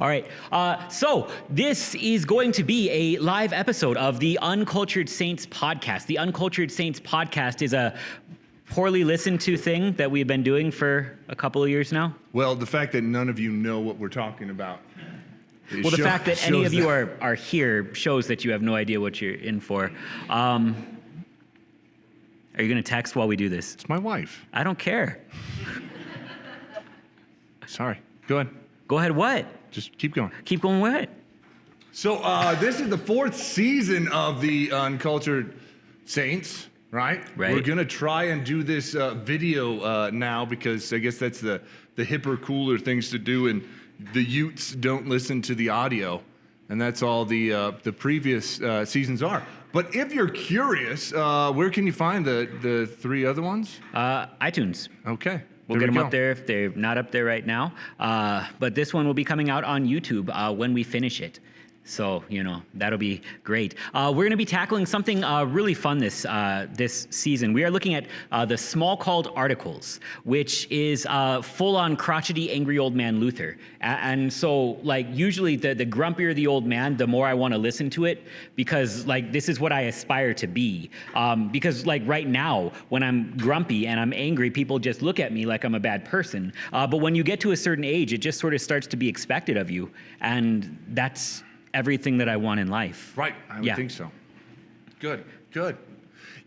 All right. Uh, so this is going to be a live episode of the Uncultured Saints podcast. The Uncultured Saints podcast is a poorly listened to thing that we've been doing for a couple of years now. Well, the fact that none of you know what we're talking about. Well, the show- fact that any of you are, are here shows that you have no idea what you're in for. Um, are you going to text while we do this? It's my wife. I don't care. Sorry. Go ahead. Go ahead. What? Just keep going. Keep going. What? So uh, this is the fourth season of the Uncultured Saints, right? Right. We're gonna try and do this uh, video uh, now because I guess that's the the hipper, cooler things to do, and the Utes don't listen to the audio, and that's all the uh, the previous uh, seasons are. But if you're curious, uh, where can you find the the three other ones? Uh, iTunes. Okay. We'll there get we them go. up there if they're not up there right now. Uh, but this one will be coming out on YouTube uh, when we finish it. So you know that'll be great. Uh, we're going to be tackling something uh, really fun this uh, this season. We are looking at uh, the Smalcald articles, which is uh, full on crotchety, angry old man Luther. And so like usually the the grumpier the old man, the more I want to listen to it because like this is what I aspire to be. Um, because like right now when I'm grumpy and I'm angry, people just look at me like I'm a bad person. Uh, but when you get to a certain age, it just sort of starts to be expected of you, and that's everything that I want in life. Right, I would Yeah. think so. Good, good.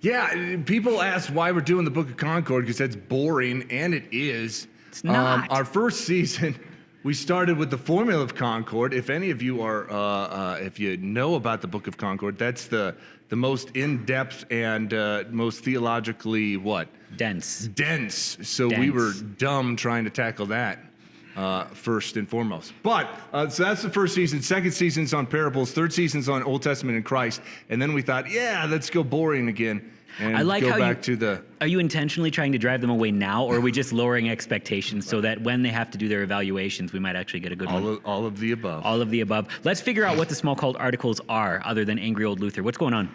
Yeah, people ask why we're doing the Book of Concord because that's boring, and it is. It's not. our first season, we started with the Formula of Concord. If any of you are, uh, uh, if you know about the Book of Concord, that's the the most in-depth and uh, most theologically what Dense. dense. So we were dumb trying to tackle that uh, first and foremost. But uh, so that's the first season. Second season's on parables. Third season's on Old Testament and Christ. And then we thought, yeah, let's go boring again and I like go how back you- to the. Are you intentionally trying to drive them away now, or are we just lowering expectations so that when they have to do their evaluations, we might actually get a good one? All of, all of the above. All of the above. Let's figure out what the Smalcald articles are, other than angry old Luther. What's going on?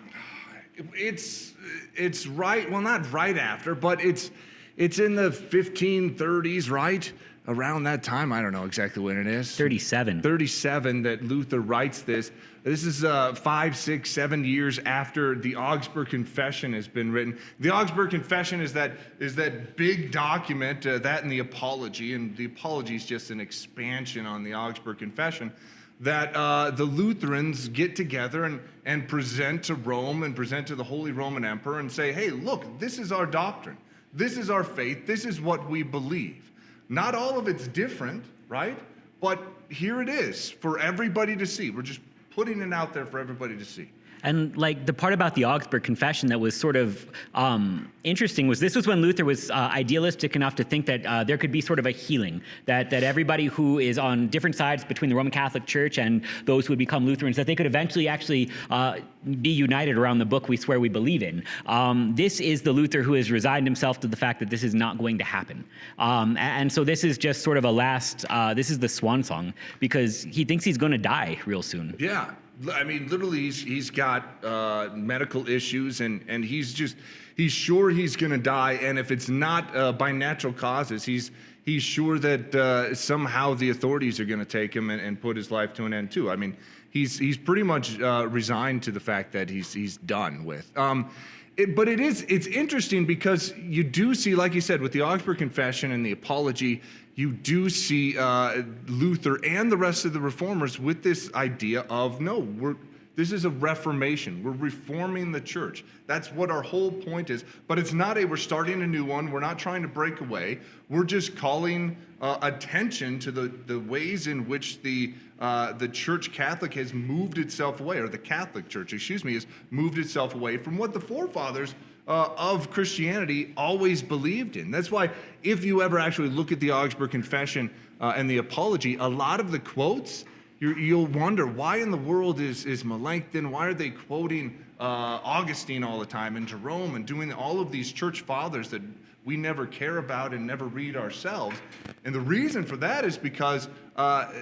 It's it's right. Well, not right after, but it's it's in the 1530s, right around that time. I don't know exactly when it is. 37. 37 that Luther writes this. This is uh, five, six, seven years after the Augsburg Confession has been written. The Augsburg Confession is that is that big document, uh, that and the Apology, and the Apology is just an expansion on the Augsburg Confession. That uh, the Lutherans get together and, and present to Rome and present to the Holy Roman Emperor and say, hey, look, this is our doctrine. This is our faith. This is what we believe. Not all of it's different, right? But here it is for everybody to see. We're just putting it out there for everybody to see. And like the part about the Augsburg Confession that was sort of um, interesting was this was when Luther was uh, idealistic enough to think that uh, there could be sort of a healing that that everybody who is on different sides between the Roman Catholic Church and those who would become Lutherans that they could eventually actually uh, be united around the book we swear we believe in. Um, this is the Luther who has resigned himself to the fact that this is not going to happen, um, a- and so this is just sort of a last. Uh, this is the swan song because he thinks he's going to die real soon. Yeah, I mean, literally, he's, he's got uh, medical issues, and, and he's just he's sure he's going to die. And if it's not uh, by natural causes, he's he's sure that uh, somehow the authorities are going to take him and, and put his life to an end too. I mean, he's he's pretty much uh, resigned to the fact that he's he's done with. Um, it, but it is it's interesting because you do see, like you said, with the Augsburg Confession and the Apology, you do see uh, Luther and the rest of the reformers with this idea of no, we're this is a reformation. We're reforming the church. That's what our whole point is. But it's not a we're starting a new one. We're not trying to break away. We're just calling uh, attention to the, the ways in which the uh, the Church Catholic has moved itself away, or the Catholic Church, excuse me, has moved itself away from what the forefathers uh, of Christianity always believed in. That's why, if you ever actually look at the Augsburg Confession uh, and the Apology, a lot of the quotes, you you'll wonder why in the world is, is Melanchthon, why are they quoting uh, Augustine all the time and Jerome and doing all of these church fathers that we never care about and never read ourselves? And the reason for that is because uh,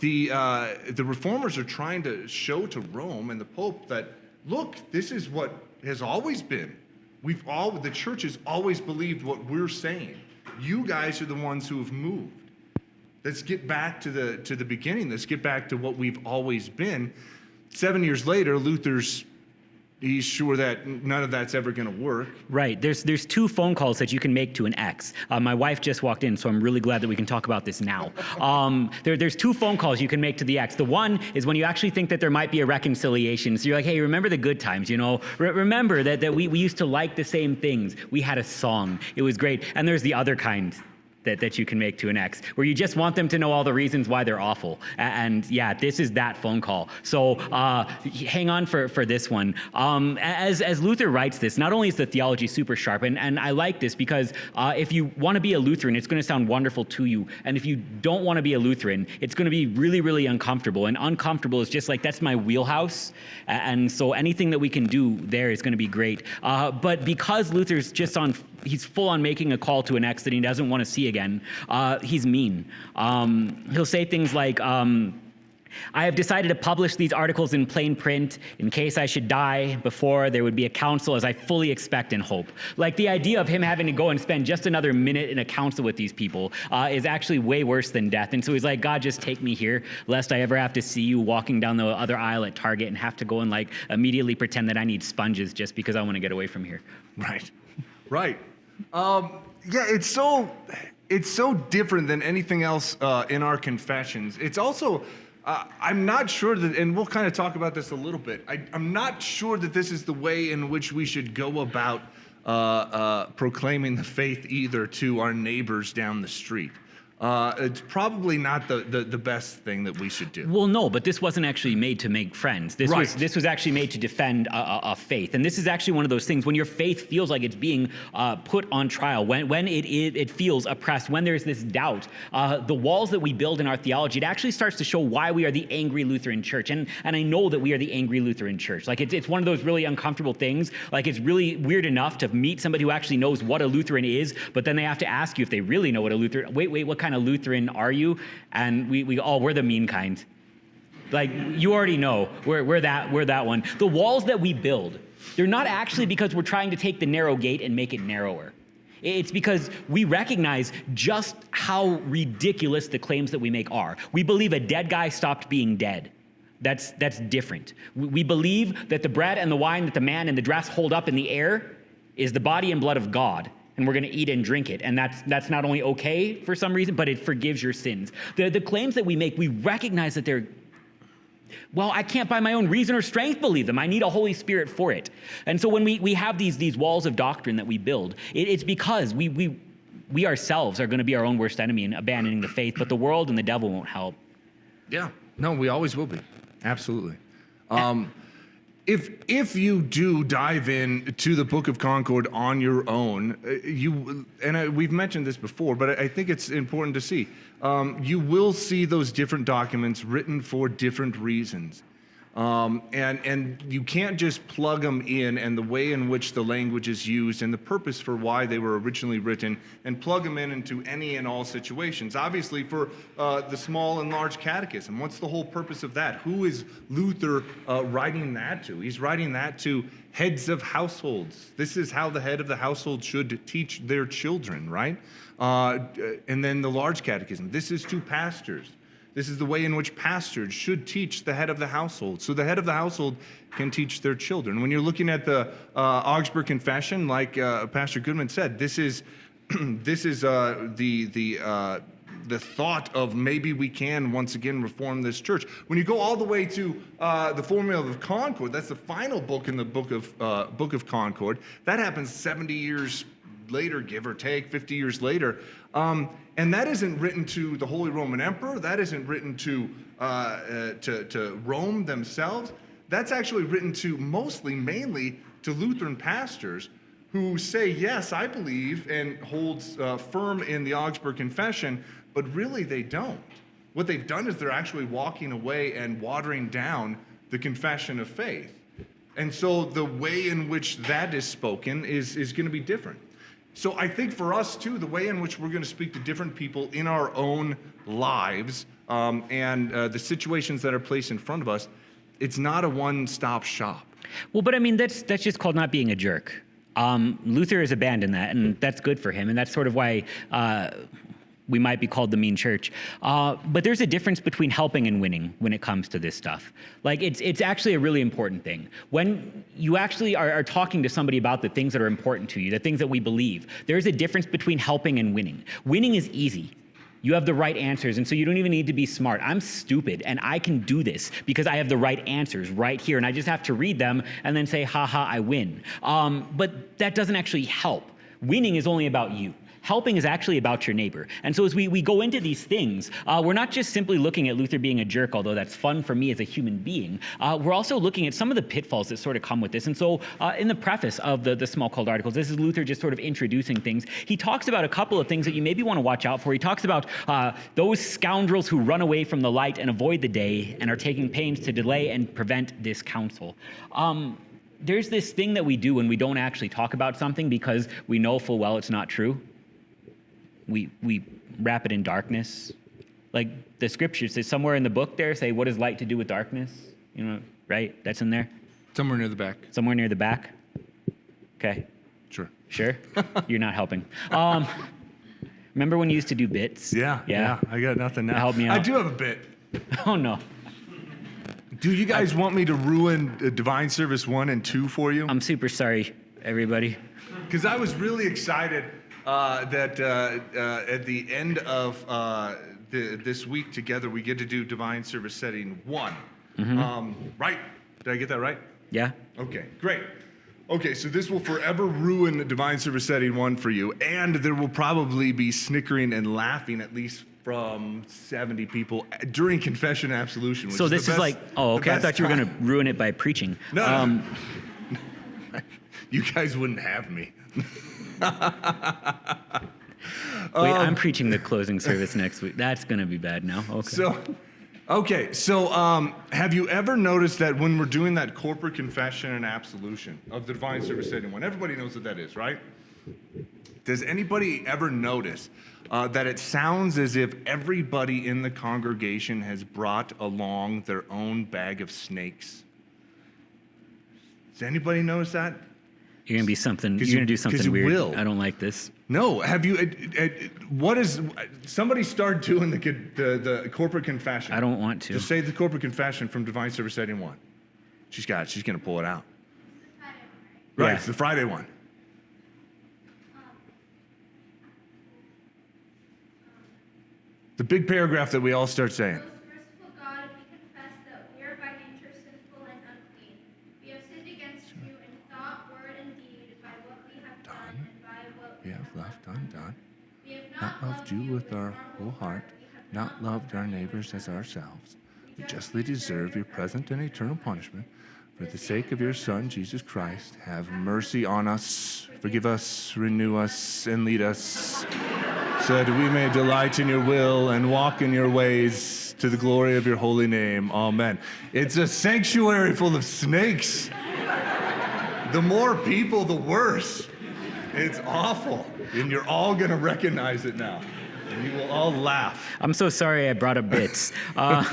the, uh, the reformers are trying to show to Rome and the Pope that, look, this is what has always been. We've all, the church has always believed what we're saying. You guys are the ones who have moved. Let's get back to the to the beginning. Let's get back to what we've always been. Seven years later, Luther's he's sure that none of that's ever going to work. Right. There's there's two phone calls that you can make to an ex. Uh, my wife just walked in, so I'm really glad that we can talk about this now. Um, there, there's two phone calls you can make to the ex. The one is when you actually think that there might be a reconciliation. So you're like, hey, remember the good times, you know? Re- remember that, that we, we used to like the same things. We had a song. It was great. And there's the other kind that, that you can make to an ex, where you just want them to know all the reasons why they're awful. And, yeah, this is that phone call. So uh, hang on for, for this one. Um, as, as Luther writes this, not only is the theology super sharp, and, and I like this because uh, if you want to be a Lutheran, it's going to sound wonderful to you. And if you don't want to be a Lutheran, it's going to be really, really uncomfortable. And uncomfortable is just like, that's my wheelhouse. And so anything that we can do there is going to be great. Uh, but because Luther's just on he's full on making a call to an ex that he doesn't want to see again. Uh, he's mean. Um, he'll say things like, um, I have decided to publish these articles in plain print in case I should die before there would be a council as I fully expect and hope. Like the idea of him having to go and spend just another minute in a council with these people uh, is actually way worse than death. And so he's like, God, just take me here, lest I ever have to see you walking down the other aisle at Target and have to go and like immediately pretend that I need sponges just because I want to get away from here. Right. Right. Um, yeah, it's so it's so different than anything else uh, in our confessions. It's also uh, I'm not sure that, and we'll kind of talk about this a little bit. I, I'm not sure that this is the way in which we should go about uh, uh, proclaiming the faith either to our neighbors down the street. Uh, it's probably not the, the, the best thing that we should do. Well, no, but this wasn't actually made to make friends. This was this was actually made to defend a, a, a faith, and this is actually one of those things when your faith feels like it's being uh, put on trial, when when it, it it feels oppressed, when there's this doubt. Uh, the walls that we build in our theology, it actually starts to show why we are the angry Lutheran Church, and and I know that we are the angry Lutheran Church. Like it's it's one of those really uncomfortable things. Like it's really weird enough to meet somebody who actually knows what a Lutheran is, but then they have to ask you if they really know what a Lutheran. Wait, wait, what kind of Lutheran are you? And we we oh, we're the mean kind. Like you already know, we're, we're that we're that one. The walls that we build, they're not actually because we're trying to take the narrow gate and make it narrower. It's because we recognize just how ridiculous the claims that we make are. We believe a dead guy stopped being dead. That's that's different. We, believe that the bread and the wine that the man and the dress hold up in the air is the body and blood of God and we're going to eat and drink it. And that's, that's not only okay for some reason, but it forgives your sins. The, the claims that we make, we recognize that they're, well, I can't by my own reason or strength believe them. I need a Holy Spirit for it. And so when we, we have these, these walls of doctrine that we build, it, it's because we, we, we ourselves are going to be our own worst enemy in abandoning the faith, but the world and the devil won't help. Yeah. No, we always will be. Absolutely. Um, if if you do dive in to the Book of Concord on your own, uh, you and I, we've mentioned this before, but I I think it's important to see. Um, you will see those different documents written for different reasons. Um, and, and you can't just plug them in and the way in which the language is used and the purpose for why they were originally written and plug them in into any and all situations. Obviously, for uh, the small and large catechism, what's the whole purpose of that? Who is Luther uh, writing that to? He's writing that to heads of households. This is how the head of the household should teach their children, right? Uh, and then the large catechism. This is to pastors. This is the way in which pastors should teach the head of the household. So the head of the household can teach their children. When you're looking at the uh, Augsburg Confession, like uh, Pastor Goodman said, this is this is uh, the the uh, the thought of maybe we can once again reform this church. When you go all the way to uh, the Formula of Concord, that's the final book in the book of uh, Book of Concord. That happens 70 years later, give or take, 50 years later. Um, and that isn't written to the Holy Roman Emperor. That isn't written to, uh, uh, to, to Rome themselves. That's actually written to mostly, mainly to Lutheran pastors who say, yes, I believe, and holds uh, firm in the Augsburg Confession, but really they don't. What they've done is they're actually walking away and watering down the confession of faith. And so the way in which that is spoken is, is going to be different. So I think for us too, the way in which we're going to speak to different people in our own lives um, and uh, the situations that are placed in front of us, it's not a one-stop shop. Well, but I mean, that's that's just called not being a jerk. Um, Luther has abandoned that, and that's good for him, and that's sort of why. Uh, we might be called the mean church. Uh, but there's a difference between helping and winning when it comes to this stuff. Like it's it's actually a really important thing. When you actually are, are talking to somebody about the things that are important to you, the things that we believe, there's a difference between helping and winning. Winning is easy. You have the right answers, and so you don't even need to be smart. I'm stupid, and I can do this because I have the right answers right here, and I just have to read them and then say, haha, I win. Um, but that doesn't actually help. Winning is only about you. Helping is actually about your neighbor. And so as we, we go into these things, uh, we're not just simply looking at Luther being a jerk, although that's fun for me as a human being. Uh, we're also looking at some of the pitfalls that sort of come with this. And so uh, in the preface of the, the Smalcald articles, this is Luther just sort of introducing things. He talks about a couple of things that you maybe want to watch out for. He talks about uh, those scoundrels who run away from the light and avoid the day and are taking pains to delay and prevent this council. Um, there's this thing that we do when we don't actually talk about something because we know full well it's not true we, we wrap it in darkness. Like the scriptures say somewhere in the book there say, what is light to do with darkness? You know, right? That's in there? Somewhere near the back. Somewhere near the back? Okay. Sure. Sure? You're not helping. Um, remember when you used to do bits? Yeah, yeah. I got nothing now. Help me out. I do have a bit. Oh, no. Do you guys want me to ruin uh, Divine Service 1 and 2 for you? I'm super sorry, everybody. Because I was really excited that uh, uh, at the end of uh, the, this week together, we get to do Divine Service Setting 1. Um, right? Did I get that right? Yeah? Okay, great. Okay, so this will forever ruin the Divine Service Setting 1 for you, and there will probably be snickering and laughing at least from 70 people during confession and absolution. Which So is the this is best- like, oh, okay. I thought you were going to ruin it by preaching. No, no. Um, You guys wouldn't have me. wait, Um, I'm preaching the closing service next week. That's going to be bad now. Okay. So, okay, so um, have you ever noticed that when we're doing that corporate confession and absolution of the divine service setting one, everybody knows what that is, right? Does anybody ever notice uh, that it sounds as if everybody in the congregation has brought along their own bag of snakes? Does anybody notice that? You're gonna be something. You're you- gonna do something weird. will. I don't like this. No, have you? It, it, what is? Somebody start doing the, the the corporate confession. I don't want to. Just say the corporate confession from Divine Service Setting 1. She's got it. She's going to pull it out. Right, Yeah. it's the Friday one. Um, the big paragraph that we all start saying. Most merciful God, we confess that we are by nature sinful and unclean. We have sinned against you in thought, word, and deed, by what we have done, and by what We have left undone, we have not loved you with our whole heart, not loved our neighbors as ourselves. We justly deserve your present and eternal punishment. For the sake of your Son, Jesus Christ, have mercy on us, forgive us, renew us, and lead us, so that we may delight in your will and walk in your ways to the glory of your holy name. Amen. It's a sanctuary full of snakes. The more people, the worse. It's awful. And you're all going to recognize it now. And you will all laugh. I'm so sorry I brought up bits. Uh,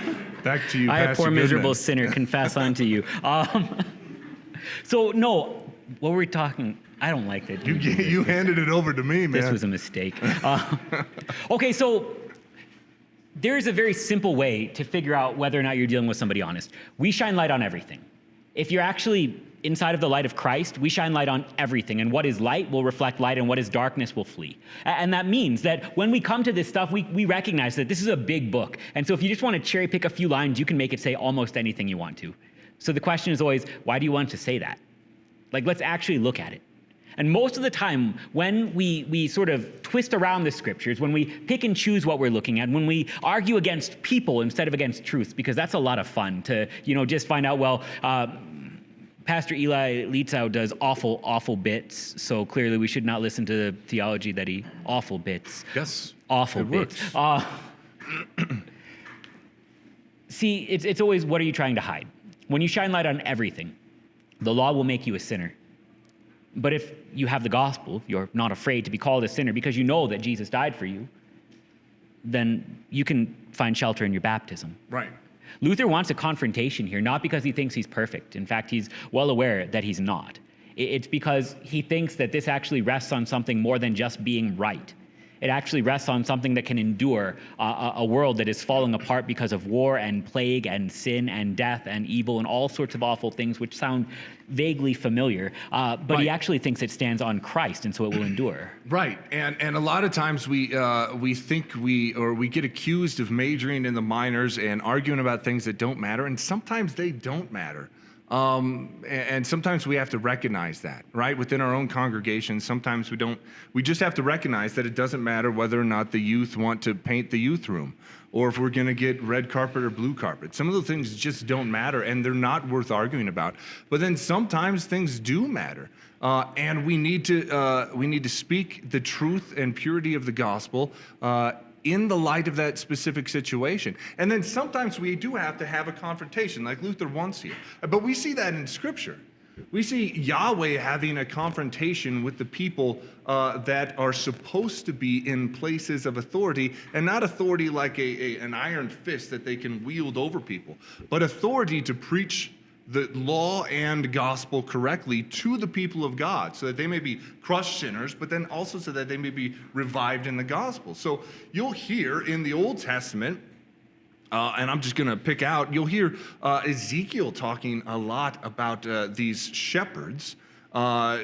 Back to you, I, a Pastor poor miserable Goodman. sinner, confess unto you. Um, so no, what were we talking? I don't like that. You, you handed it over to me, man. This was a mistake. Uh, okay, so there's a very simple way to figure out whether or not you're dealing with somebody honest. We shine light on everything. If you're actually inside of the light of Christ, we shine light on everything. And what is light will reflect light, and what is darkness will flee. And that means that when we come to this stuff, we, we recognize that this is a big book. And so if you just want to cherry pick a few lines, you can make it say almost anything you want to. So the question is always, why do you want to say that? Like, let's actually look at it. And most of the time, when we, we sort of twist around the scriptures, when we pick and choose what we're looking at, when we argue against people instead of against truth, because that's a lot of fun to, you know, just find out, well, uh, Pastor Eli Lietzau does awful, awful bits, so clearly we should not listen to the theology that he, awful bits. Yes. Awful it bits. Uh, see, it's, it's always what are you trying to hide? When you shine light on everything, the law will make you a sinner. But if you have the gospel, you're not afraid to be called a sinner because you know that Jesus died for you, then you can find shelter in your baptism. Right. Luther wants a confrontation here, not because he thinks he's perfect. In fact, he's well aware that he's not. It's because he thinks that this actually rests on something more than just being right. It actually rests on something that can endure uh, a, a world that is falling apart because of war and plague and sin and death and evil and all sorts of awful things, which sound vaguely familiar. Uh, but he actually thinks it stands on Christ, and so it will endure. Right, and and a lot of times we uh, we think we or we get accused of majoring in the minors and arguing about things that don't matter, and sometimes they don't matter. Um, and, sometimes we have to recognize that, right? Within our own congregation, sometimes we don't. We just have to recognize that it doesn't matter whether or not the youth want to paint the youth room, or if we're going to get red carpet or blue carpet. Some of those things just don't matter, and they're not worth arguing about. But then sometimes things do matter. Uh, and we need to uh, we need to speak the truth and purity of the gospel uh, in the light of that specific situation. And then sometimes we do have to have a confrontation, like Luther wants here. But we see that in Scripture. We see Yahweh having a confrontation with the people uh, that are supposed to be in places of authority, and not authority like a, a- an iron fist that they can wield over people, but authority to preach the law and gospel correctly to the people of God so that they may be crushed sinners, but then also so that they may be revived in the gospel. So you'll hear in the Old Testament, uh, and I'm just going to pick out, you'll hear uh, Ezekiel talking a lot about uh, these shepherds uh,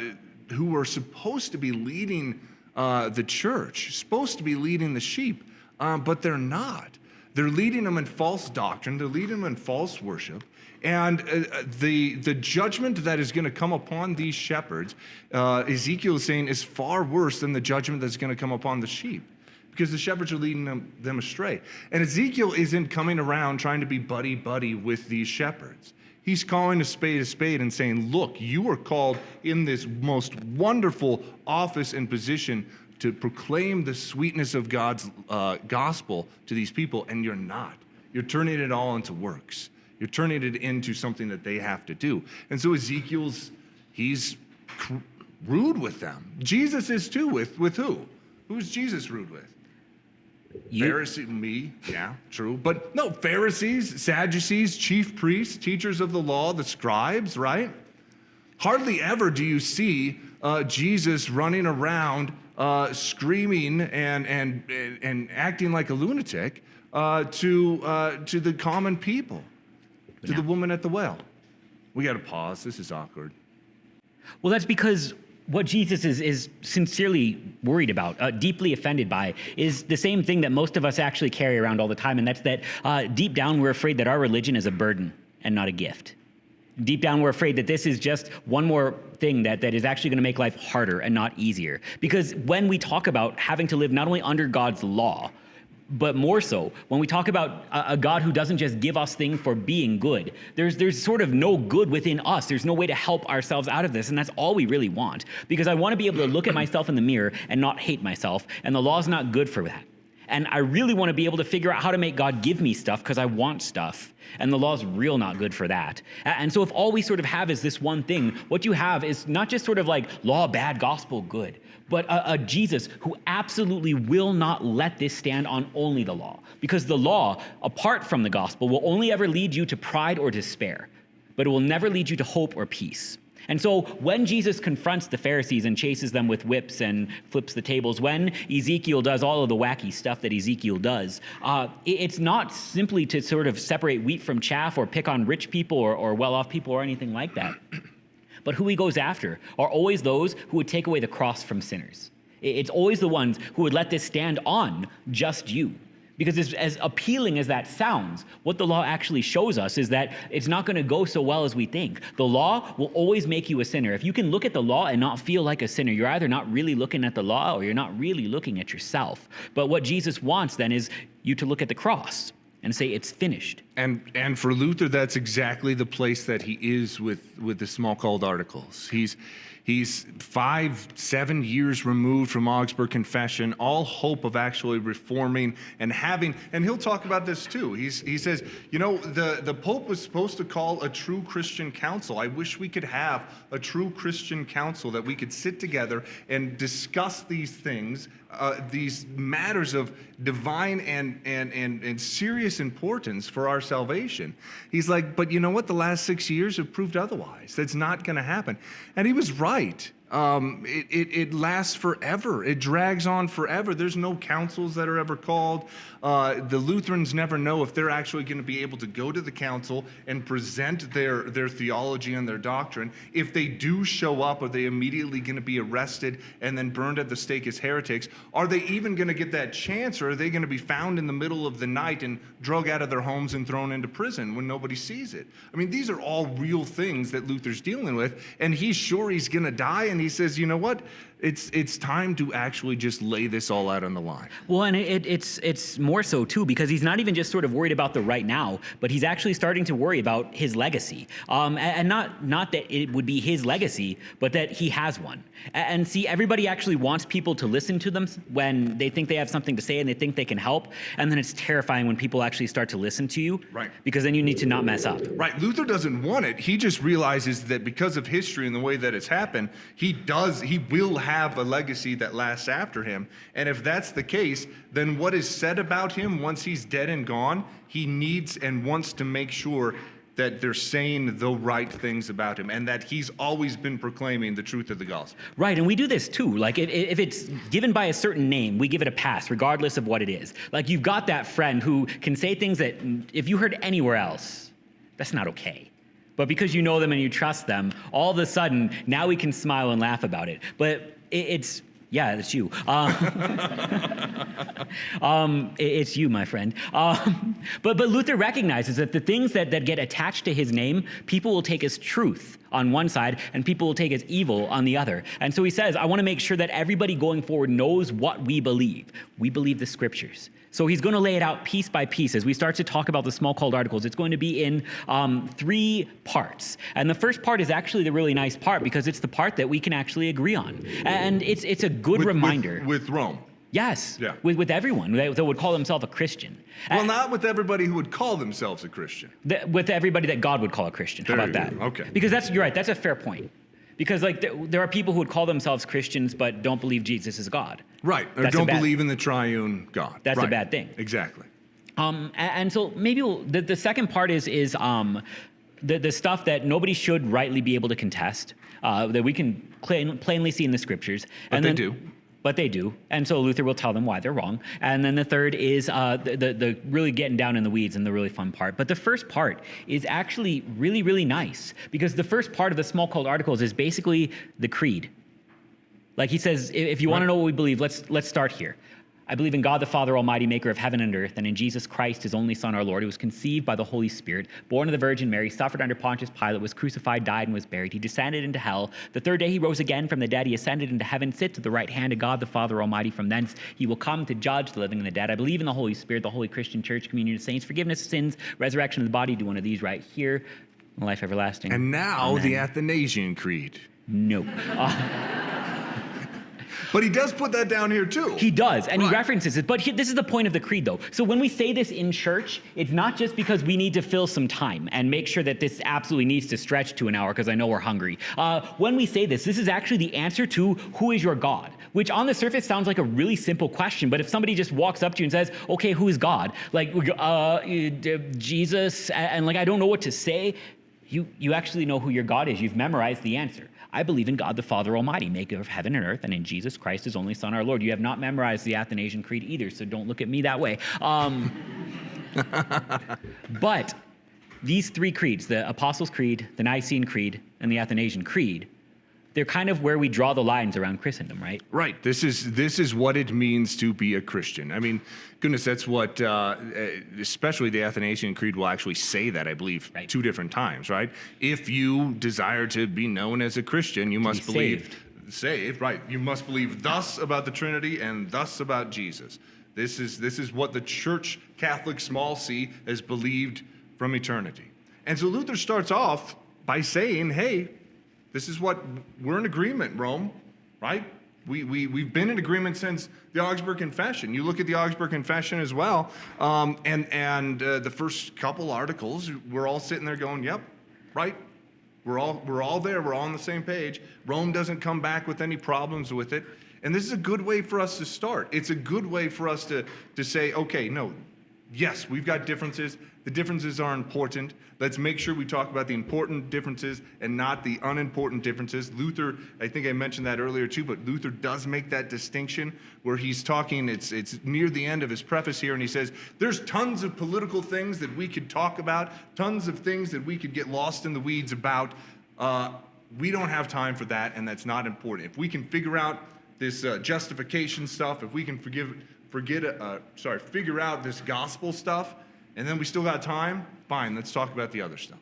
who were supposed to be leading uh, the church, supposed to be leading the sheep, um, but they're not. They're leading them in false doctrine, they're leading them in false worship. And uh, the, the judgment that is going to come upon these shepherds, uh, Ezekiel is saying, is far worse than the judgment that's going to come upon the sheep because the shepherds are leading them, them astray. And Ezekiel isn't coming around trying to be buddy buddy with these shepherds. He's calling a spade a spade and saying, Look, you are called in this most wonderful office and position to proclaim the sweetness of God's uh, gospel to these people, and you're not. You're turning it all into works. You're turning it into something that they have to do. And so Ezekiel's, he's rude with them. Jesus is too, with, with who? Who's Jesus rude with? You, Pharisee, me, yeah, true. But no, Pharisees, Sadducees, chief priests, teachers of the law, the scribes, right? Hardly ever do you see uh, Jesus running around uh, screaming and, and, and, and acting like a lunatic uh, to, uh, to the common people, to the woman at the well. We got to pause. This is awkward. Well, that's because what Jesus is, is sincerely worried about, uh, deeply offended by, is the same thing that most of us actually carry around all the time, and that's that uh, deep down we're afraid that our religion is a burden and not a gift. Deep down, we're afraid that this is just one more thing that, that is actually going to make life harder and not easier. Because when we talk about having to live not only under God's law, but more so when we talk about a, God who doesn't just give us things for being good. There's there's sort of no good within us. There's no way to help ourselves out of this, and that's all we really want. Because I want to be able to look at myself in the mirror and not hate myself, and the law's not good for that. And I really want to be able to figure out how to make God give me stuff because I want stuff. And the law's real not good for that. And so if all we sort of have is this one thing, what you have is not just sort of like law bad, gospel good, but a, a Jesus who absolutely will not let this stand on only the law. Because the law, apart from the gospel, will only ever lead you to pride or despair, but it will never lead you to hope or peace. And so when Jesus confronts the Pharisees and chases them with whips and flips the tables, when Ezekiel does all of the wacky stuff that Ezekiel does, uh, it's not simply to sort of separate wheat from chaff or pick on rich people or, or well off people or anything like that. But who he goes after are always those who would take away the cross from sinners. It's always the ones who would let this stand on just you. Because as, as appealing as that sounds, what the law actually shows us is that it's not going to go so well as we think. The law will always make you a sinner. If you can look at the law and not feel like a sinner, you're either not really looking at the law or you're not really looking at yourself. But what Jesus wants then is you to look at the cross and say, it's finished. And and for Luther, that's exactly the place that he is with with the Smalcald articles. He's he's five seven years removed from Augsburg Confession, all hope of actually reforming and having. And he'll talk about this too. He's he says, you know, the the Pope was supposed to call a true Christian council. I wish we could have a true Christian council that we could sit together and discuss these things, uh, these matters of divine and and and and serious importance for our salvation. He's like, but you know what? The last six years have proved otherwise. That's not going to happen. And he was right. Um, it, it, it lasts forever. It drags on forever. There's no councils that are ever called. Uh, the Lutherans never know if they're actually going to be able to go to the council and present their, their theology and their doctrine. If they do show up, are they immediately going to be arrested and then burned at the stake as heretics? Are they even going to get that chance, or are they going to be found in the middle of the night and drug out of their homes and thrown into prison when nobody sees it? I mean, these are all real things that Luther's dealing with, and he's sure he's going to die, and he says, you know what? It's, it's time to actually just lay this all out on the line. Well, and it, it's it's more so too because he's not even just sort of worried about the right now, but he's actually starting to worry about his legacy. Um, and, and not not that it would be his legacy, but that he has one. And see, everybody actually wants people to listen to them when they think they have something to say and they think they can help. And then it's terrifying when people actually start to listen to you, Right. Because then you need to not mess up. Right. Luther doesn't want it. He just realizes that because of history and the way that it's happened, he does, he will have a legacy that lasts after him. And if that's the case, then what is said about him once he's dead and gone, he needs and wants to make sure that they're saying the right things about him and that he's always been proclaiming the truth of the gospel. Right, and we do this too. Like, if, if it's given by a certain name, we give it a pass, regardless of what it is. Like, you've got that friend who can say things that, if you heard anywhere else, that's not okay. But because you know them and you trust them, all of a sudden, now we can smile and laugh about it. But it's, yeah, it's you. Um, um, it- it's you, my friend. Um, but, but Luther recognizes that the things that, that get attached to his name, people will take as truth on one side and people will take as evil on the other. And so he says, I want to make sure that everybody going forward knows what we believe. We believe the scriptures. So he's going to lay it out piece by piece as we start to talk about the Smalcald articles. It's going to be in um, three parts. And the first part is actually the really nice part because it's the part that we can actually agree on. And it's, it's a good With- with- reminder. With, Rome. Yes, Yeah. with, with everyone that, would call themselves a Christian. Well, Uh, not with everybody who would call themselves a Christian. Th- with everybody that God would call a Christian. How about that? go. Okay. Because that's you're right. That's a fair point. Because like th- there are people who would call themselves Christians but don't believe Jesus is God. Right. Or That's don't believe in the triune God. That's a bad thing. Exactly. Um, a- and, so maybe we'll, the, the second part is is um, the, the stuff that nobody should rightly be able to contest, uh, that we can plain, plainly see in the scriptures. But and they then, do. But they do. And so Luther will tell them why they're wrong. And then the third is uh, the, the, the really getting down in the weeds and the really fun part. But the first part is actually really, really nice because the first part of the Smalcald articles is basically the creed. Like he says, if you want to know what we believe, let's let's start here. I believe in God the Father Almighty, maker of heaven and earth, and in Jesus Christ, his only Son, our Lord, who was conceived by the Holy Spirit, born of the Virgin Mary, suffered under Pontius Pilate, was crucified, died, and was buried. He descended into hell. The third day he rose again from the dead. He ascended into heaven, sits at the right hand of God the Father Almighty. From thence he will come to judge the living and the dead. I believe in the Holy Spirit, the Holy Christian Church, communion of saints, forgiveness of sins, resurrection of the body. Do one of these right here. Life everlasting. And now the Athanasian Creed. Nope. Uh, But he does put that down here too. He does, and Right. he references it. But he, this is the point of the creed, though. So when we say this in church, it's not just because we need to fill some time and make sure that this absolutely needs to stretch to an hour because I know we're hungry. Uh, when we say this, this is actually the answer to who is your God, which on the surface sounds like a really simple question. But if somebody just walks up to you and says, "Okay, who is God?" Like, uh, Jesus, and, and like I don't know what to say. You, you actually know who your God is. You've memorized the answer. I believe in God the Father Almighty, maker of heaven and earth, and in Jesus Christ, his only Son, our Lord. You have not memorized the Athanasian Creed either, so don't look at me that way. Um, but these three creeds, the Apostles' Creed, the Nicene Creed, and the Athanasian Creed, they're kind of where we draw the lines around Christendom, right? Right. This is this is what it means to be a Christian. I mean, goodness, that's what, uh, especially the Athanasian Creed will actually say that. I believe Right. two different times. Right. If you desire to be known as a Christian, you must be believe saved. Right. You must believe thus about the Trinity and thus about Jesus. This is this is what the Church Catholic small c has believed from eternity. And so Luther starts off by saying, "Hey, this is what we're in agreement, Rome, right? We, we, we've been in agreement since the Augsburg Confession. You look at the Augsburg Confession as well, um, and, and uh, the first couple articles, we're all sitting there going, yep, right? We're all, we're all there, we're all on the same page. Rome doesn't come back with any problems with it. And this is a good way for us to start. It's a good way for us to, to say, okay, no, yes, we've got differences. The differences are important. Let's make sure we talk about the important differences and not the unimportant differences. Luther, I think I mentioned that earlier too, but Luther does make that distinction where he's talking, it's, it's near the end of his preface here, and he says, There's tons of political things that we could talk about, tons of things that we could get lost in the weeds about. Uh, we don't have time for that, and that's not important. If we can figure out this uh, justification stuff, if we can forgive, forget, uh, sorry, figure out this gospel stuff, and then we still got time, fine, let's talk about the other stuff.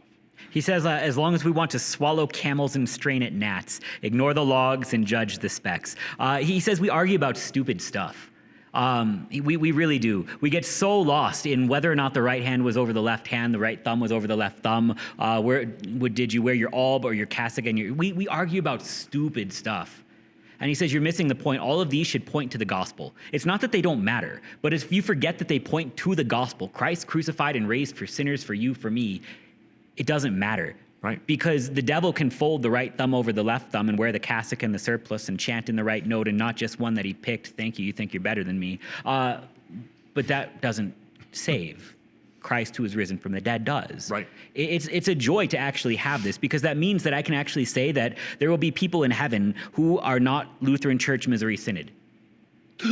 He says, uh, as long as we want to swallow camels and strain at gnats, ignore the logs and judge the specks. Uh, he says we argue about stupid stuff. Um, we, we really do. We get so lost in whether or not the right hand was over the left hand, the right thumb was over the left thumb. Uh, where did you wear your alb or your cassock? And your, we, we argue about stupid stuff. And he says, You're missing the point. All of these should point to the gospel. It's not that they don't matter, but if you forget that they point to the gospel, Christ crucified and raised for sinners, for you, for me, it doesn't matter. Right. Because the devil can fold the right thumb over the left thumb and wear the cassock and the surplice and chant in the right note and not just one that he picked. Thank you. You think you're better than me. Uh, but that doesn't save. Christ who is risen from the dead does. Right. It's, it's a joy to actually have this because that means that I can actually say that there will be people in heaven who are not Lutheran Church Missouri Synod.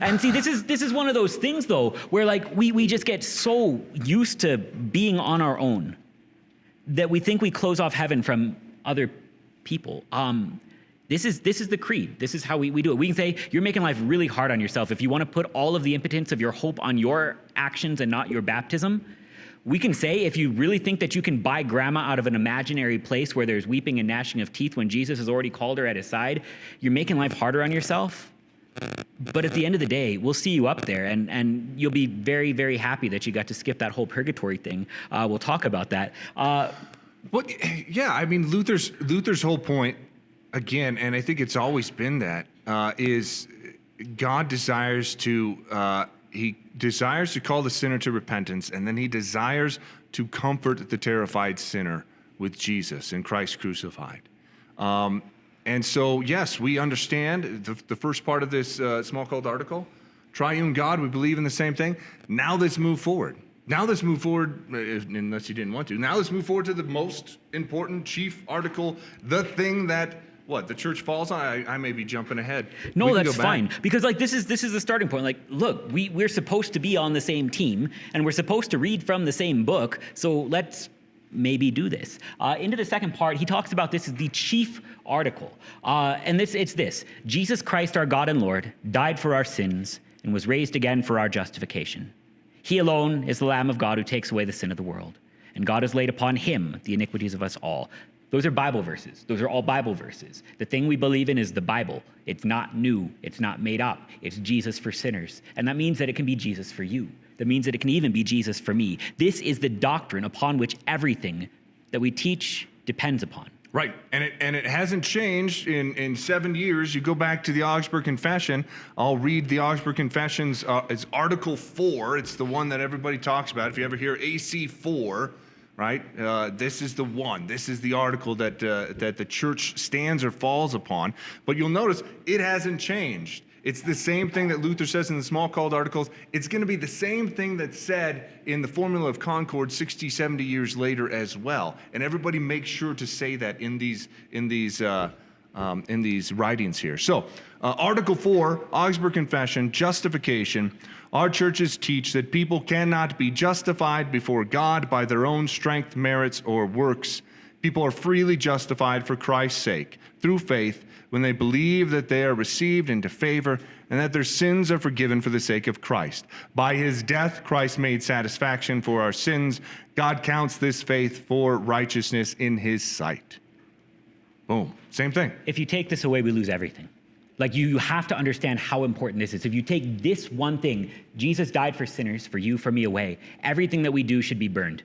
and see, this is, this is one of those things though, where like we, we just get so used to being on our own that we think we close off heaven from other people. Um, this is, this is the creed. This is how we, we do it. We can say, you're making life really hard on yourself. If you want to put all of the impotence of your hope on your actions and not your baptism, we can say, if you really think that you can buy grandma out of an imaginary place where there's weeping and gnashing of teeth when Jesus has already called her at his side, you're making life harder on yourself. But at the end of the day, we'll see you up there, and, and you'll be very, very happy that you got to skip that whole purgatory thing. Uh, we'll talk about that. Uh, well, yeah, I mean, Luther's, Luther's whole point again, and I think it's always been that uh, is God desires to uh, he desires to call the sinner to repentance, and then he desires to comfort the terrified sinner with Jesus and Christ crucified. Um, and so, yes, we understand the, the first part of this uh, Smalcald article. Triune God, we believe in the same thing. Now let's move forward. Now let's move forward, uh, unless you didn't want to. Now let's move forward to the most important chief article, the thing that what the church falls on? I, I may be jumping ahead. No that's fine. Because like this is this is the starting point. Like look we we're supposed to be on the same team and we're supposed to read from the same book so let's maybe do this. Uh, into the second part he talks about this is the chief article. Uh, and this it's this. Jesus christ our god and lord died for our sins and was raised again for our justification. He alone is the lamb of god who takes away the sin of the world. And God has laid upon him the iniquities of us all. Those are Bible verses. Those are all Bible verses. The thing we believe in is the Bible. It's not new, it's not made up. It's Jesus for sinners. And that means that it can be Jesus for you. That means that it can even be Jesus for me. This is the doctrine upon which everything that we teach depends upon. Right, and it and it hasn't changed in in seven years. You go back to the Augsburg Confession. I'll read the Augsburg Confessions. Uh, it's Article Four. It's the one that everybody talks about. If you ever hear AC four, right? Uh, this is the one. This is the article that, uh, that the church stands or falls upon. But you'll notice it hasn't changed. It's the same thing that Luther says in the Smalcald articles. It's going to be the same thing that's said in the Formula of Concord 60, 70 years later as well. And everybody makes sure to say that in these, in these, uh, um, in these writings here. So, uh, Article 4, Augsburg Confession, justification. Our churches teach that people cannot be justified before God by their own strength, merits, or works. People are freely justified for Christ's sake through faith when they believe that they are received into favor and that their sins are forgiven for the sake of Christ. By his death, Christ made satisfaction for our sins. God counts this faith for righteousness in his sight. Boom. Same thing. If you take this away, we lose everything. Like you, you have to understand how important this is. If you take this one thing, Jesus died for sinners, for you, for me away, everything that we do should be burned.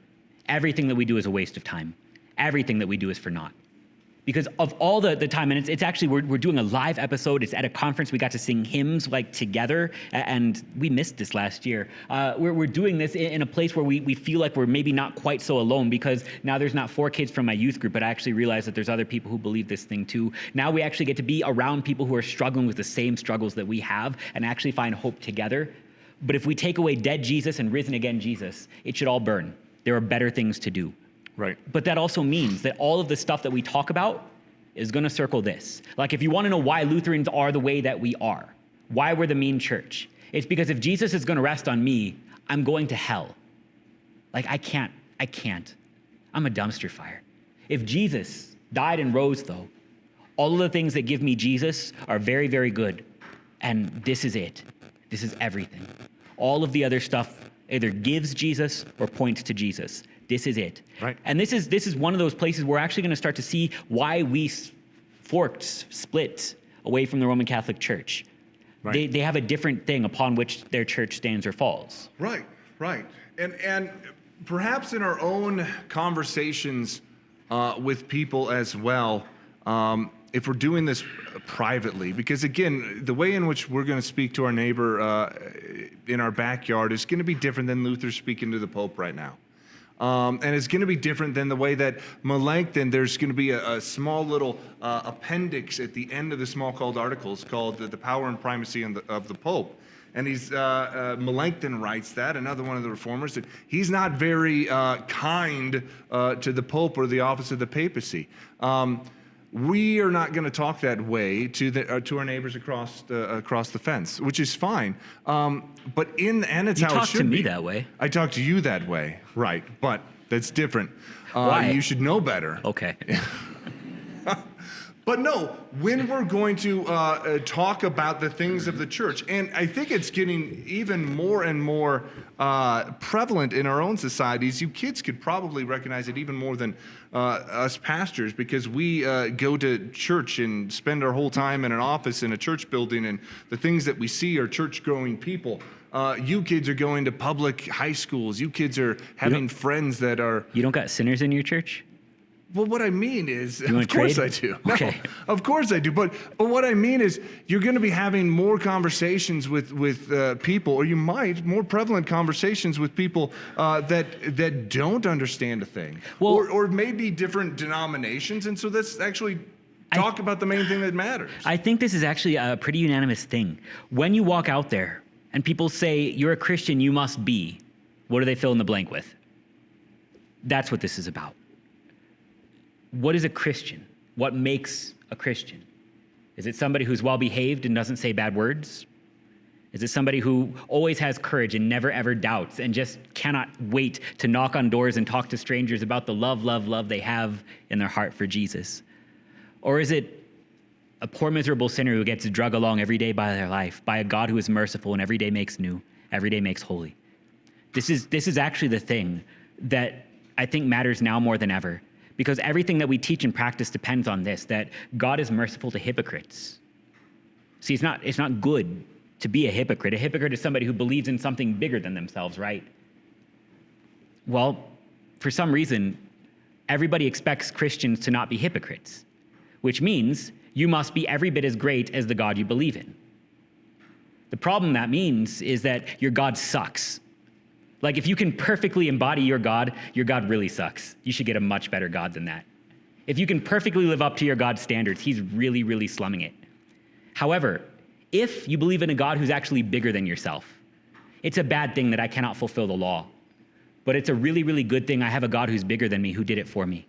Everything that we do is a waste of time. Everything that we do is for naught because of all the, the time and it's, it's actually we're, we're doing a live episode. It's at a conference. We got to sing hymns like together and we missed this last year. Uh, we're, we're doing this in, in, a place where we, we feel like we're maybe not quite so alone because now there's not four kids from my youth group but i actually realize that there's other people who believe this thing too. Now we actually get to be around people who are struggling with the same struggles that we have and actually find hope together. But if we take away dead Jesus and risen again Jesus, it should all burn. There are better things to do. Right. But that also means that all of the stuff that we talk about is going to circle this. Like, if you want to know why Lutherans are the way that we are, why we're the mean church, it's because if Jesus is going to rest on me, I'm going to hell. Like, I can't, I can't. I'm a dumpster fire. If Jesus died and rose, though, all of the things that give me Jesus are very, very good. And this is it. This is everything. All of the other stuff either gives Jesus or points to Jesus. This is it. Right. And this is this is one of those places we're actually going to start to see why we forked, split away from the Roman Catholic Church. Right. They, they have a different thing upon which their church stands or falls. Right, right. And and perhaps in our own conversations uh, with people as well, um, if we're doing this privately, because again, the way in which we're going to speak to our neighbor uh, in our backyard is going to be different than Luther speaking to the Pope right now. Um, and it's going to be different than the way that Melanchthon, there's going to be a, a small little uh, appendix at the end of the Smalcald articles called the, the Power and Primacy of the, of the Pope. And he's, uh, uh, Melanchthon writes that, another one of the reformers, that he's not very uh, kind uh, to the Pope or the office of the papacy. Um, we are not going to talk that way to the uh, to our neighbors across the across the fence, which is fine. Um, but in and it's You how it talk should to me be. that way. I talk to you that way, right? But that's different. Uh, Why? You should know better. Okay. But no, when we're going to uh, uh, talk about the things of the church, and I think it's getting even more and more uh, prevalent in our own societies. You kids could probably recognize it even more than uh, us pastors because we uh, go to church and spend our whole time in an office in a church building, and the things that we see are church going people. Uh, you kids are going to public high schools. You kids are having friends that are You don't got sinners in your church? Well, what I mean is, of course trade? I do. No, Okay. of course I do. But but what I mean is, you're going to be having more conversations with with uh, people, or you might more prevalent conversations with people uh, that that don't understand a thing, Well- or or maybe different denominations, and so let's actually talk about the main thing that matters. I think this is actually a pretty unanimous thing. When you walk out there and people say, you're a Christian, you must be, what do they fill in the blank with? That's what this is about. What is a Christian? What makes a Christian? Is it somebody who's well behaved and doesn't say bad words? Is it somebody who always has courage and never ever doubts and just cannot wait to knock on doors and talk to strangers about the love, love, love they have in their heart for Jesus? Or is it a poor, miserable sinner who gets drug along every day by their life, by a God who is merciful and every day makes new, every day makes holy? This is, this is actually the thing that I think matters now more than ever. Because everything that we teach and practice depends on this that God is merciful to hypocrites. See, it's not, it's not good to be a hypocrite. A hypocrite is somebody who believes in something bigger than themselves, right? Well, for some reason, everybody expects Christians to not be hypocrites, which means you must be every bit as great as the God you believe in. The problem that means is that your God sucks. Like, if you can perfectly embody your God, your God really sucks. You should get a much better God than that. If you can perfectly live up to your God's standards, he's really, really slumming it. However, if you believe in a God who's actually bigger than yourself, it's a bad thing that I cannot fulfill the law. But it's a really, really good thing I have a God who's bigger than me who did it for me.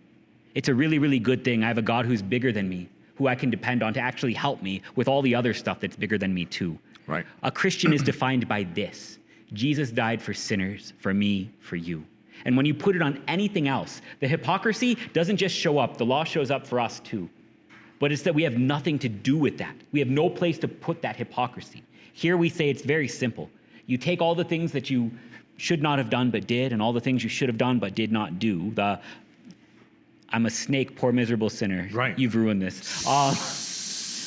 It's a really, really good thing I have a God who's bigger than me who I can depend on to actually help me with all the other stuff that's bigger than me, too. Right. A Christian is defined by this Jesus died for sinners, for me, for you. And when you put it on anything else, the hypocrisy doesn't just show up, the law shows up for us too. But it's that we have nothing to do with that. We have no place to put that hypocrisy. Here we say it's very simple. You take all the things that you should not have done but did, and all the things you should have done but did not do. The I'm a snake, poor miserable sinner. Right. You've ruined this. Uh,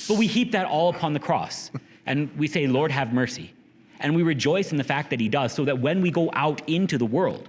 but we heap that all upon the cross, and we say, Lord, have mercy. And we rejoice in the fact that He does, so that when we go out into the world,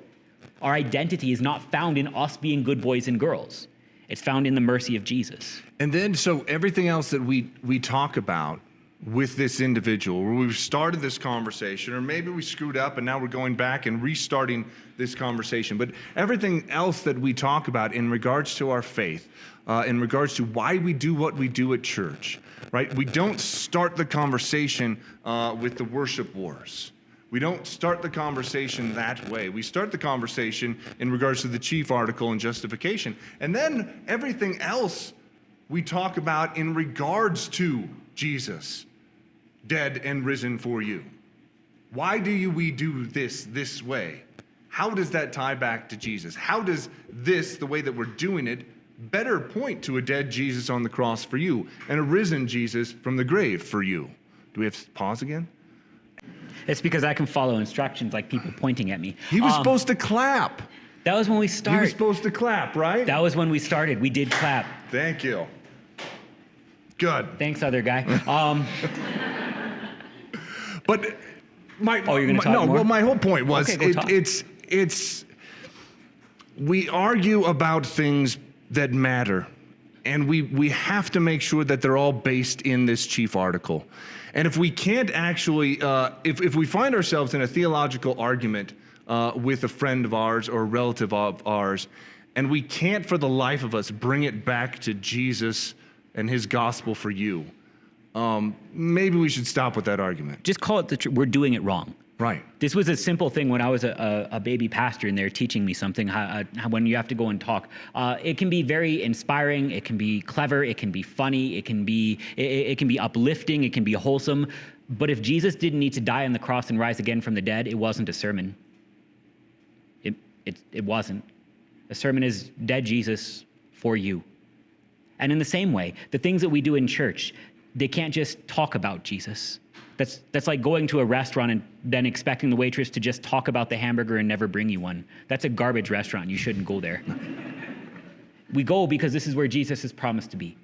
our identity is not found in us being good boys and girls. It's found in the mercy of Jesus. And then, so everything else that we we talk about with this individual, where we've started this conversation, or maybe we screwed up and now we're going back and restarting this conversation. But everything else that we talk about in regards to our faith, uh, in regards to why we do what we do at church, right? We don't start the conversation uh, with the worship wars. We don't start the conversation that way. We start the conversation in regards to the chief article and justification. And then everything else we talk about in regards to Jesus, dead and risen for you. Why do you, we do this this way? How does that tie back to Jesus? How does this, the way that we're doing it, better point to a dead Jesus on the cross for you and a risen Jesus from the grave for you? Do we have to pause again? It's because I can follow instructions like people pointing at me. He was Um, supposed to clap. That was when we He was started. supposed to clap, right? That was when we started. We did clap. Thank you. Good. Thanks, other guy. Um, But my Oh, you're gonna my- talk no. more? Well, my whole point was Okay, it, it's it's we argue about things that matter, and we we have to make sure that they're all based in this chief article. And if we can't actually, uh, if if we find ourselves in a theological argument uh, with a friend of ours or a relative of ours, and we can't for the life of us bring it back to Jesus and His gospel for you. Um, maybe we should stop with that argument. just call it the truth. We're doing it wrong. Right. This was a simple thing when I was a, a, a baby pastor and they're teaching me something how, uh, how, when you have to go and talk. Uh, it can be very inspiring. It can be clever. It can be funny. It can be it, it can be uplifting. It can be wholesome. But if Jesus didn't need to die on the cross and rise again from the dead, it wasn't a sermon. It it it wasn't. A sermon is dead Jesus for you. And in the same way, the things that we do in church, they can't just talk about Jesus. That's, that's like going to a restaurant and then expecting the waitress to just talk about the hamburger and never bring you one. That's a garbage restaurant. You shouldn't go there. we go because this is where Jesus is promised to be.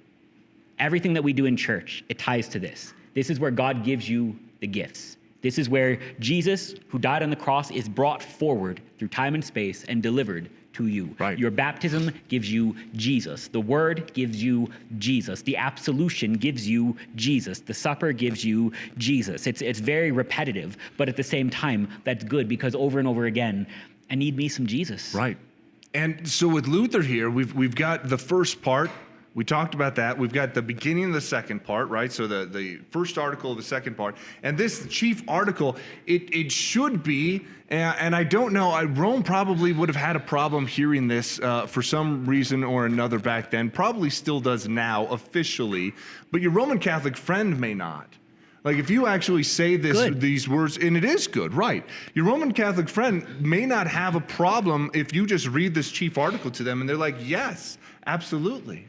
Everything that we do in church, it ties to this. This is where God gives you the gifts. This is where Jesus, who died on the cross, is brought forward through time and space and delivered to you. Right. Your baptism gives you Jesus. The word gives you Jesus. The absolution gives you Jesus. The supper gives you Jesus. It's, it's very repetitive, but at the same time, that's good because over and over again, I need me some Jesus. Right. And so with Luther here, we've we've got the first part. We talked about that. We've got the beginning of the second part, right? So the, the first article of the second part. And this chief article, it, it should be, and, and I don't know, I, Rome probably would have had a problem hearing this uh, for some reason or another back then, probably still does now officially, but your Roman Catholic friend may not. Like if you actually say this Good. these words, and it is good, right? Your Roman Catholic friend may not have a problem if you just read this chief article to them and they're like, yes, absolutely.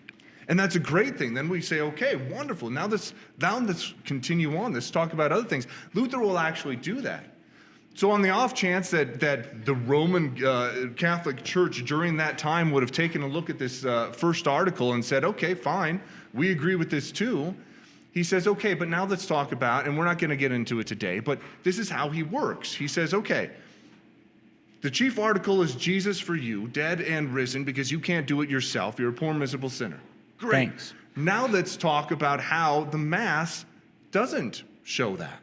And that's a great thing. Then we say, okay, wonderful. Now let's now let's continue on. Let's talk about other things. Luther will actually do that. So, on the off chance that, that the Roman uh, Catholic Church during that time would have taken a look at this uh, first article and said, okay, fine, we agree with this too, he says, okay, but now let's talk about, and we're not going to get into it today, but this is how he works. He says, okay, the chief article is Jesus for you, dead and risen, because you can't do it yourself. You're a poor, miserable sinner. Great. Thanks. Now let's talk about how the Mass doesn't show that.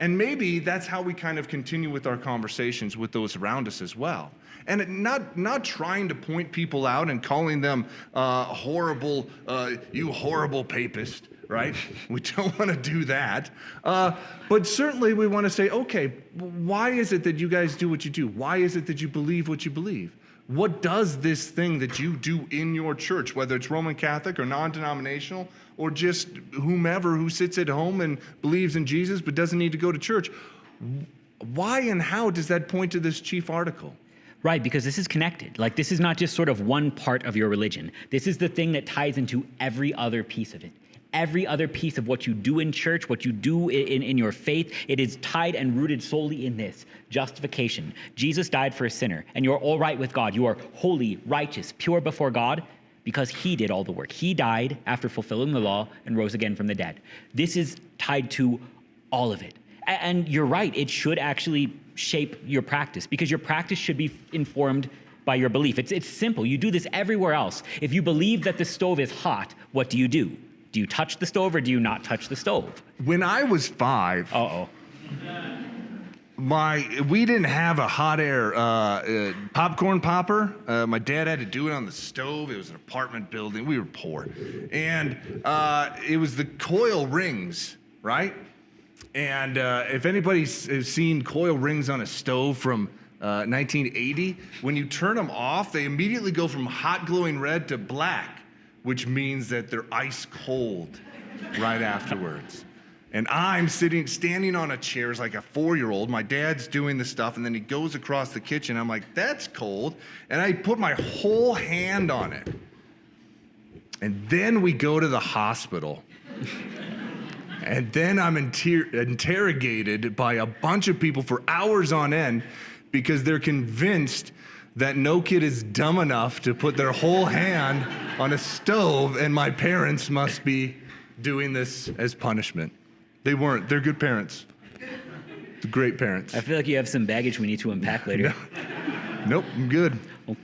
And maybe that's how we kind of continue with our conversations with those around us as well. And not, not trying to point people out and calling them uh, horrible, uh, you horrible papist, right? we don't want to do that. Uh, but certainly we want to say, okay, why is it that you guys do what you do? Why is it that you believe what you believe? What does this thing that you do in your church, whether it's Roman Catholic or non denominational, or just whomever who sits at home and believes in Jesus but doesn't need to go to church, why and how does that point to this chief article? Right, because this is connected. Like, this is not just sort of one part of your religion. This is the thing that ties into every other piece of it. Every other piece of what you do in church, what you do in, in your faith, it is tied and rooted solely in this justification. Jesus died for a sinner, and you're all right with God. You are holy, righteous, pure before God because he did all the work. He died after fulfilling the law and rose again from the dead. This is tied to all of it. And you're right, it should actually shape your practice because your practice should be informed by your belief. It's, it's simple. You do this everywhere else. If you believe that the stove is hot, what do you do? Do you touch the stove or do you not touch the stove? When I was five, Uh oh. my we didn't have a hot air uh, uh, popcorn popper. Uh, my dad had to do it on the stove. It was an apartment building. We were poor, and uh, it was the coil rings, right? And uh, if anybody's has seen coil rings on a stove from uh, 1980, when you turn them off, they immediately go from hot glowing red to black, which means that they're ice cold right afterwards. And I'm sitting, standing on a chair as like a four year old. My dad's doing the stuff, and then he goes across the kitchen. I'm like, that's cold. And I put my whole hand on it. And then we go to the hospital. and then I'm inter- interrogated by a bunch of people for hours on end because they're convinced that no kid is dumb enough to put their whole hand on a stove, and my parents must be doing this as punishment. They weren't. They're good parents. Great parents. I feel like you have some baggage we need to unpack later. Nope, I'm good.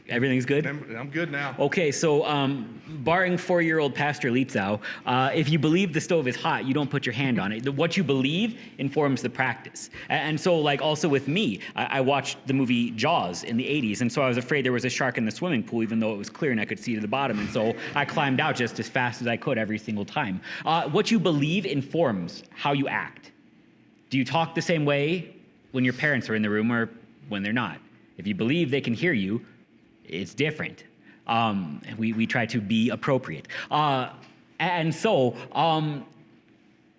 Everything's good? I'm, good now. Okay, so um, barring four-year-old Pastor Lietzau, uh, if you believe the stove is hot, you don't put your hand on it. What you believe informs the practice. And so, like, also with me, I, I watched the movie Jaws in the 80s, and so I was afraid there was a shark in the swimming pool, even though it was clear and I could see to the bottom. And so I climbed out just as fast as I could every single time. Uh, what you believe informs how you act. Do you talk the same way when your parents are in the room or when they're not? If you believe they can hear you, it's different. Um, we, we try to be appropriate. Uh, and so, um,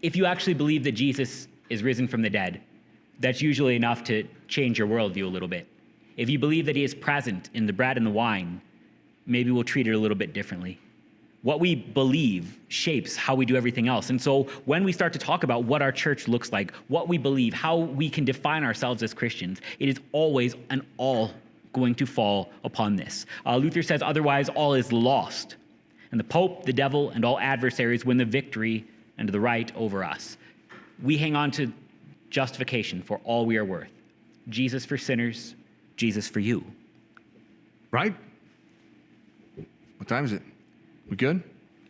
if you actually believe that Jesus is risen from the dead, that's usually enough to change your worldview a little bit. If you believe that he is present in the bread and the wine, maybe we'll treat it a little bit differently. What we believe shapes how we do everything else. And so when we start to talk about what our church looks like, what we believe, how we can define ourselves as Christians, it is always an all going to fall upon this. Uh, Luther says, otherwise, all is lost. And the Pope, the devil, and all adversaries win the victory and the right over us. We hang on to justification for all we are worth Jesus for sinners, Jesus for you. Right? What time is it? We good?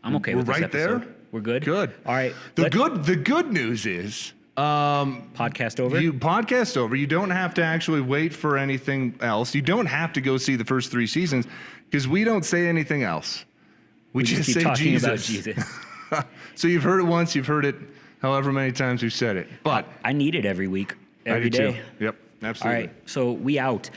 I'm okay We're with this right episode. there? We're good. Good. All right. The let- good the good news is um podcast over. you podcast over. You don't have to actually wait for anything else. You don't have to go see the first three seasons because we don't say anything else. We, we just keep say talking Jesus. about Jesus. so you've heard it once, you've heard it however many times we've said it. But I need it every week, I do day. too. Yep, absolutely. right, so we out.